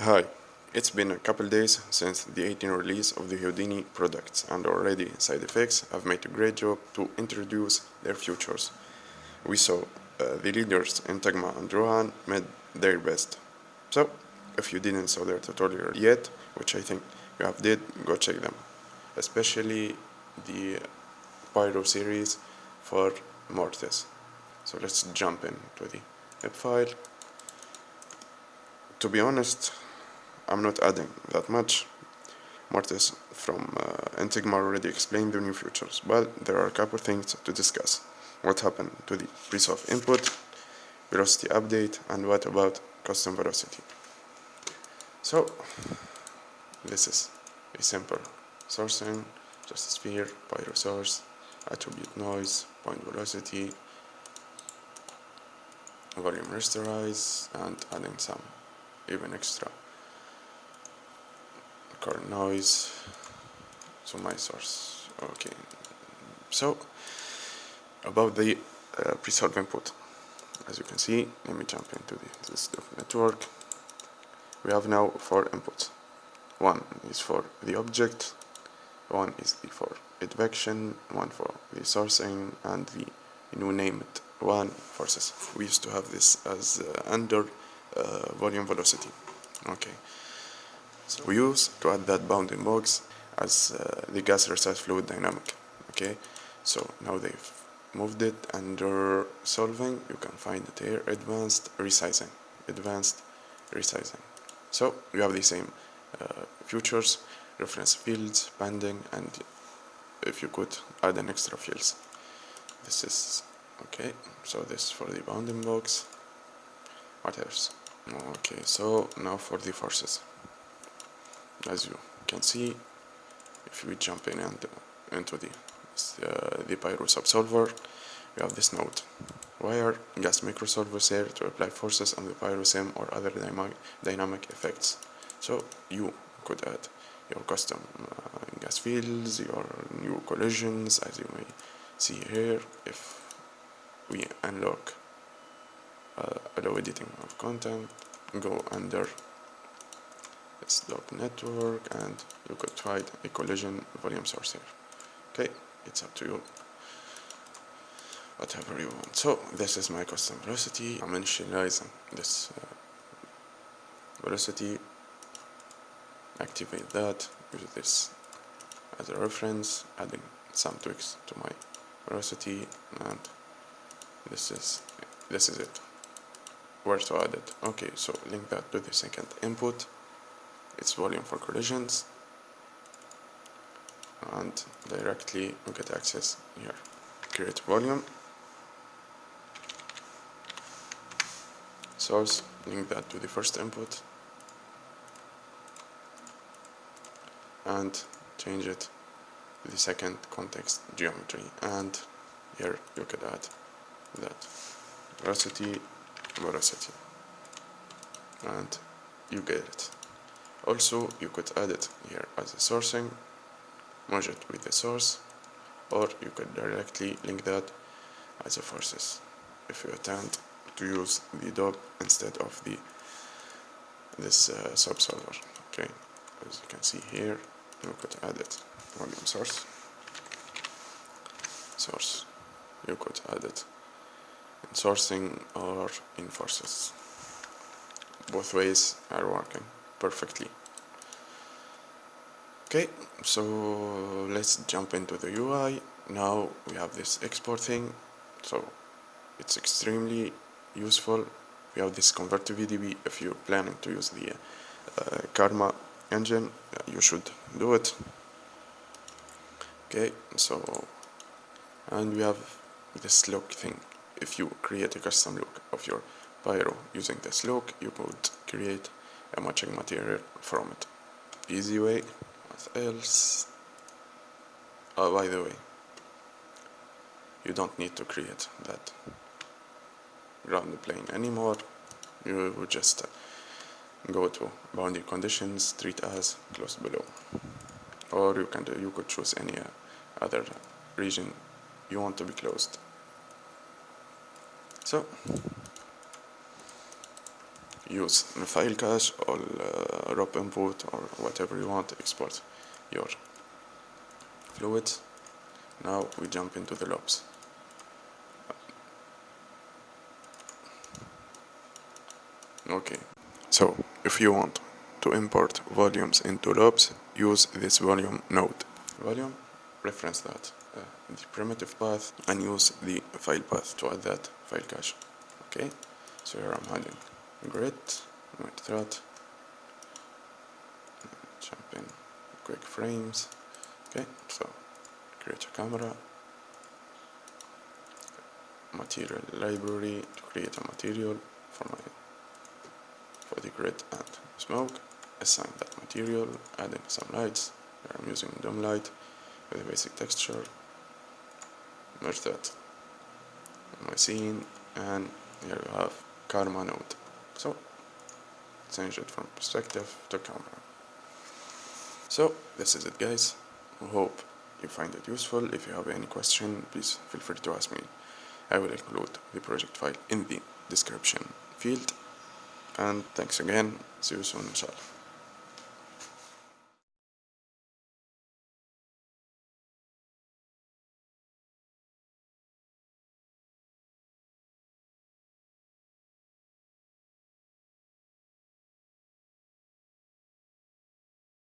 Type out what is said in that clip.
Hi, it's been a couple days since the 18 release of the Houdini products and already SideFX have made a great job to introduce their futures. We saw uh, the leaders Entagma and Rohan made their best. So, if you didn't saw their tutorial yet, which I think you have did, go check them. Especially the Pyro series for Moritz. So let's jump into the hip file. To be honest, I'm not adding that much. Moritz from uh, Entagma already explained the new features, but there are a couple things to discuss. What happened to the presolve input, velocity update, and what about custom velocity. So, this is a simple sourcing, just a sphere, pyro source, attribute noise, point velocity, volume rasterize, and adding some even extra current noise to my source. Okay. So about the uh, presolve input as you can see let me jump into the, this network. We have now four inputs. One is for the object one is the for advection one for the sourcing and the new name it one forces. We used to have this as uh, under uh, volume velocity. Okay so we use to add that bounding box as uh, the gas resize fluid dynamic okay? So now they've moved it under solving you can find it here advanced resizing advanced resizing. So you have the same uh, futures reference fields banding and if you could add an extra fields. This is okay so this for the bounding box. What else? Okay so now for the forces as you can see if we jump in and uh, into the uh, the pyro subsolver we have this node. Wire gas microsolvers here to apply forces on the pyro sim or other dynamic dynamic effects. So you could add your custom uh, gas fields your new collisions as you may see here if we unlock uh, allow editing of content go under stop network and you could try a collision volume source here. Okay it's up to you. Whatever you want. So this is my custom velocity. I'm initializing this uh, velocity activate that use this as a reference adding some tweaks to my velocity and this is this is it. Where to add it. Okay so link that to the second input its volume for collisions and directly we get access here. Create volume. Source link that to the first input. And change it to the second context geometry. And here you could add that velocity velocity. And you get it also you could add it here as a sourcing merge it with the source or you could directly link that as a forces. If you attempt to use the DOP instead of the this uh, subsolver okay? As you can see here you could add it. Volume source. Source. You could add it in sourcing or in forces. Both ways are working perfectly. Okay so let's jump into the UI now we have this export thing so it's extremely useful. We have this convert to VDB if you're planning to use the uh, Karma engine you should do it. Okay so and we have this look thing. If you create a custom look of your pyro using this look you could create matching material from it. Easy way what else? Oh by the way you don't need to create that ground plane anymore. You just uh, go to boundary conditions treat as closed below. Or you can you could choose any uh, other region you want to be closed. So use the file cache or uh, ROP input or whatever you want export your fluid now we jump into the LOPs. Okay so if you want to import volumes into LOPs use this volume node. Volume reference that uh, the primitive path and use the file path to add that file cache. Okay? So here I'm adding grid with that jump in. Quick frames. Okay so create a camera. Material library to create a material for my for the grid and smoke. Assign that material adding some lights. I'm using dome light with a basic texture. Merge that in my scene and here you have karma node so change it from perspective to camera. So this is it guys. Hope you find it useful. If you have any question please feel free to ask me. I will include the project file in the description field. And thanks again. See you soon inshallah